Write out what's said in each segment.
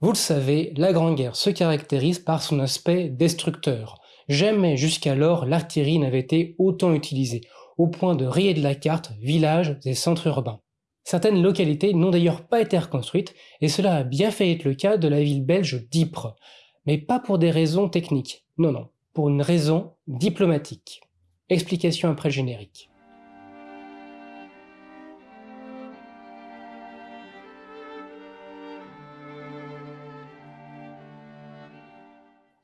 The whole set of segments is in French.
Vous le savez, la Grande Guerre se caractérise par son aspect destructeur. Jamais jusqu'alors l'artillerie n'avait été autant utilisée, au point de rayer de la carte villages et centres urbains. Certaines localités n'ont d'ailleurs pas été reconstruites, et cela a bien fait être le cas de la ville belge d'Ypres. Mais pas pour des raisons techniques, non non, pour une raison diplomatique. Explication après générique.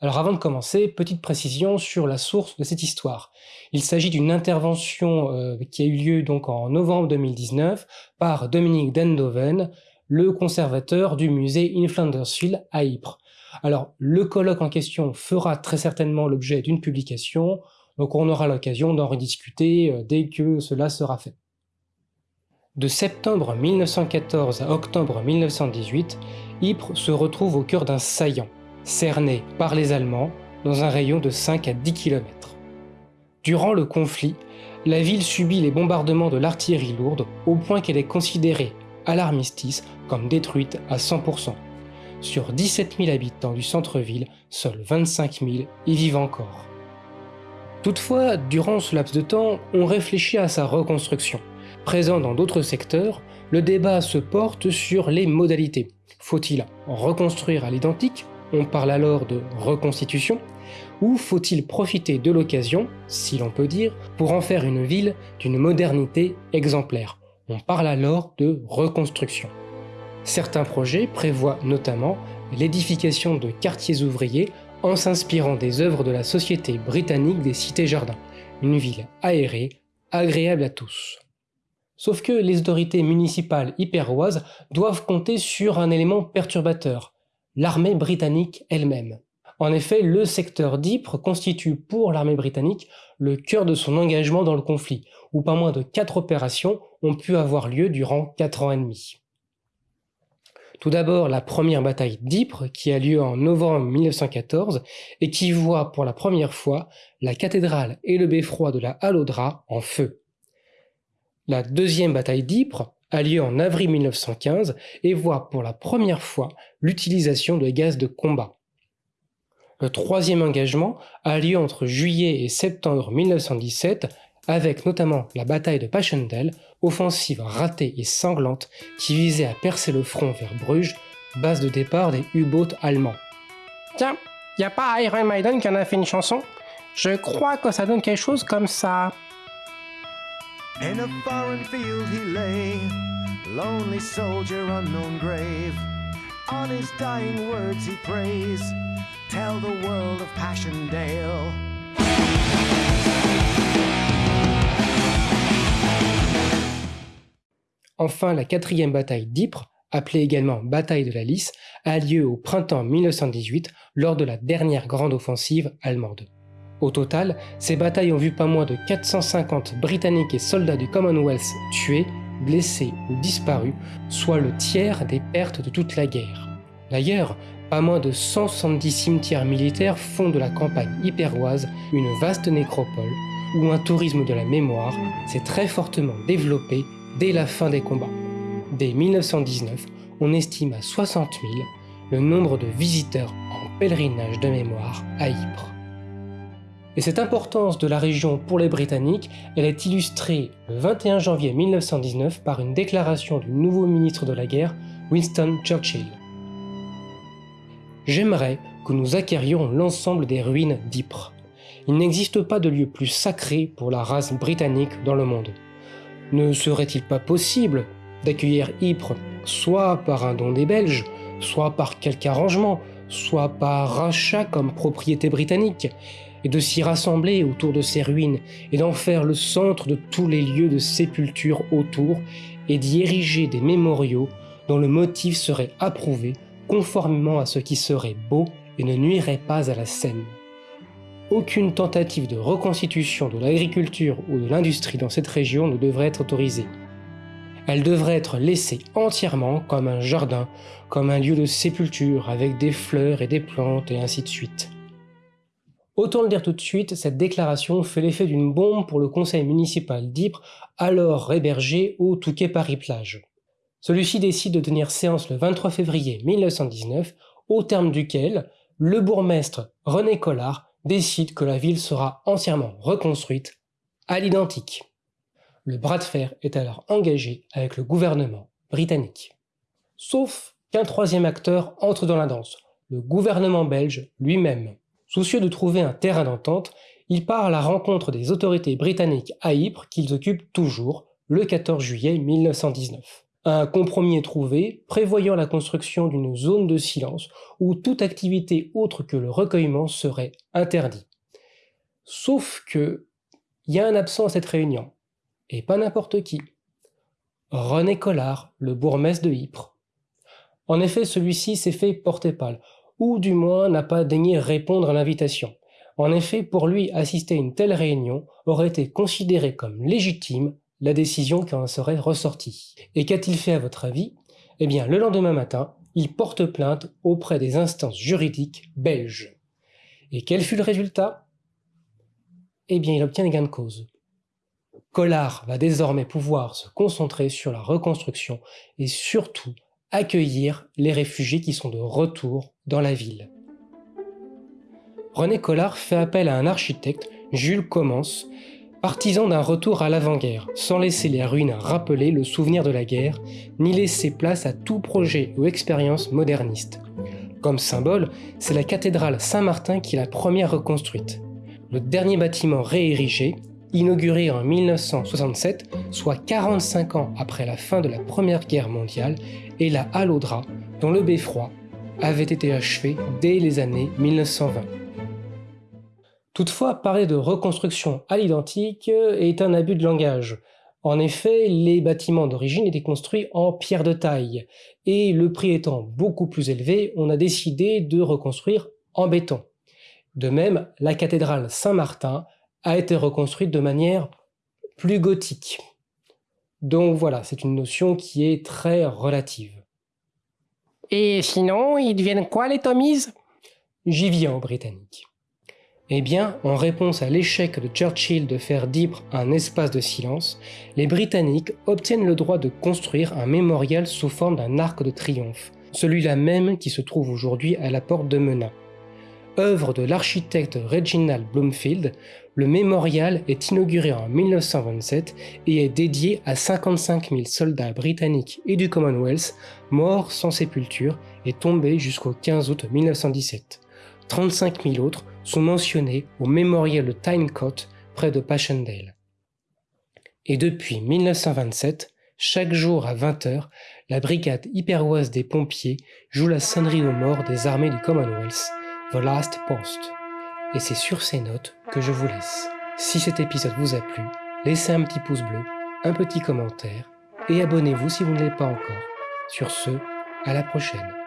Alors avant de commencer, petite précision sur la source de cette histoire. Il s'agit d'une intervention euh, qui a eu lieu donc en novembre 2019 par Dominique Dendoven, le conservateur du musée In Flandersfield à Ypres. Alors le colloque en question fera très certainement l'objet d'une publication, donc on aura l'occasion d'en rediscuter euh, dès que cela sera fait. De septembre 1914 à octobre 1918, Ypres se retrouve au cœur d'un saillant cerné par les Allemands dans un rayon de 5 à 10 km. Durant le conflit, la ville subit les bombardements de l'artillerie lourde au point qu'elle est considérée à l'armistice comme détruite à 100%. Sur 17 000 habitants du centre-ville, seuls 25 000 y vivent encore. Toutefois, durant ce laps de temps, on réfléchit à sa reconstruction. Présent dans d'autres secteurs, le débat se porte sur les modalités. Faut-il reconstruire à l'identique on parle alors de reconstitution, ou faut-il profiter de l'occasion, si l'on peut dire, pour en faire une ville d'une modernité exemplaire? On parle alors de reconstruction. Certains projets prévoient notamment l'édification de quartiers ouvriers en s'inspirant des œuvres de la Société britannique des cités-jardins, une ville aérée, agréable à tous. Sauf que les autorités municipales hyperoises doivent compter sur un élément perturbateur, l'armée britannique elle-même. En effet, le secteur d'Ypres constitue pour l'armée britannique le cœur de son engagement dans le conflit, où pas moins de quatre opérations ont pu avoir lieu durant quatre ans et demi. Tout d'abord la première bataille d'Ypres qui a lieu en novembre 1914 et qui voit pour la première fois la cathédrale et le beffroi de la Hallodra en feu. La deuxième bataille d'Ypres a lieu en avril 1915 et voit pour la première fois l'utilisation de gaz de combat. Le troisième engagement a lieu entre juillet et septembre 1917 avec notamment la bataille de Passchendaele, offensive ratée et sanglante qui visait à percer le front vers Bruges, base de départ des U-boats allemands. Tiens, y a pas Iron Maiden qui en a fait une chanson? Je crois que ça donne quelque chose comme ça. In a foreign field he lay, lonely soldier, unknown grave. On his dying words he prays, tell the world of Passchendaele. Enfin, la quatrième bataille d'Ypres, appelée également bataille de la Lys, a lieu au printemps 1918 lors de la dernière grande offensive allemande. Au total, ces batailles ont vu pas moins de 450 Britanniques et soldats du Commonwealth tués, blessés ou disparus, soit le tiers des pertes de toute la guerre. D'ailleurs, pas moins de 170 cimetières militaires font de la campagne hyperoise une vaste nécropole où un tourisme de la mémoire s'est très fortement développé dès la fin des combats. Dès 1919, on estime à 60 000 le nombre de visiteurs en pèlerinage de mémoire à Ypres. Et cette importance de la région pour les Britanniques, elle est illustrée le 21 janvier 1919 par une déclaration du nouveau ministre de la guerre, Winston Churchill. J'aimerais que nous acquérions l'ensemble des ruines d'Ypres. Il n'existe pas de lieu plus sacré pour la race britannique dans le monde. Ne serait-il pas possible d'accueillir Ypres soit par un don des Belges, soit par quelque arrangement, soit par rachat comme propriété britannique, et de s'y rassembler autour de ces ruines et d'en faire le centre de tous les lieux de sépulture autour et d'y ériger des mémoriaux dont le motif serait approuvé conformément à ce qui serait beau et ne nuirait pas à la scène. Aucune tentative de reconstitution de l'agriculture ou de l'industrie dans cette région ne devrait être autorisée. Elle devrait être laissée entièrement comme un jardin, comme un lieu de sépulture avec des fleurs et des plantes et ainsi de suite. Autant le dire tout de suite, cette déclaration fait l'effet d'une bombe pour le conseil municipal d'Ypres, alors hébergé au Touquet Paris-Plage. Celui-ci décide de tenir séance le 23 février 1919, au terme duquel le bourgmestre René Collard décide que la ville sera entièrement reconstruite à l'identique. Le bras de fer est alors engagé avec le gouvernement britannique. Sauf qu'un troisième acteur entre dans la danse, le gouvernement belge lui-même. Soucieux de trouver un terrain d'entente, il part à la rencontre des autorités britanniques à Ypres qu'ils occupent toujours le 14 juillet 1919. Un compromis est trouvé, prévoyant la construction d'une zone de silence où toute activité autre que le recueillement serait interdite. Sauf que, il y a un absent à cette réunion, et pas n'importe qui. René Collard, le bourgmestre de Ypres. En effet, celui-ci s'est fait porter pâle, ou du moins n'a pas daigné répondre à l'invitation. En effet, pour lui, assister à une telle réunion aurait été considéré comme légitime la décision qui en serait ressortie. Et qu'a-t-il fait à votre avis? Eh bien, le lendemain matin, il porte plainte auprès des instances juridiques belges. Et quel fut le résultat? Eh bien, il obtient gain de cause. Collard va désormais pouvoir se concentrer sur la reconstruction et surtout accueillir les réfugiés qui sont de retour dans la ville. René Collard fait appel à un architecte, Jules Commence, partisan d'un retour à l'avant-guerre, sans laisser les ruines rappeler le souvenir de la guerre, ni laisser place à tout projet ou expérience moderniste. Comme symbole, c'est la cathédrale Saint-Martin qui est la première reconstruite. Le dernier bâtiment réérigé, inauguré en 1967, soit 45 ans après la fin de la Première Guerre mondiale, et la halle dont le beffroi avait été achevé dès les années 1920. Toutefois, parler de reconstruction à l'identique est un abus de langage. En effet, les bâtiments d'origine étaient construits en pierre de taille, et le prix étant beaucoup plus élevé, on a décidé de reconstruire en béton. De même, la cathédrale Saint-Martin a été reconstruite de manière plus gothique. Donc voilà, c'est une notion qui est très relative. Et sinon, ils deviennent quoi les Tommies? J'y viens aux Britanniques. Eh bien, en réponse à l'échec de Churchill de faire d'Ypres un espace de silence, les Britanniques obtiennent le droit de construire un mémorial sous forme d'un arc de triomphe, celui-là même qui se trouve aujourd'hui à la porte de Menin. Œuvre de l'architecte Reginald Bloomfield, le mémorial est inauguré en 1927 et est dédié à 55 000 soldats britanniques et du Commonwealth morts sans sépulture et tombés jusqu'au 15 août 1917. 35 000 autres sont mentionnés au mémorial de Tynecote près de Passchendaele. Et depuis 1927, chaque jour à 20h, la brigade hyperoise des pompiers joue la sonnerie aux morts des armées du Commonwealth, The Last Post. Et c'est sur ces notes que je vous laisse. Si cet épisode vous a plu, laissez un petit pouce bleu, un petit commentaire et abonnez-vous si vous ne l'êtes pas encore. Sur ce, à la prochaine.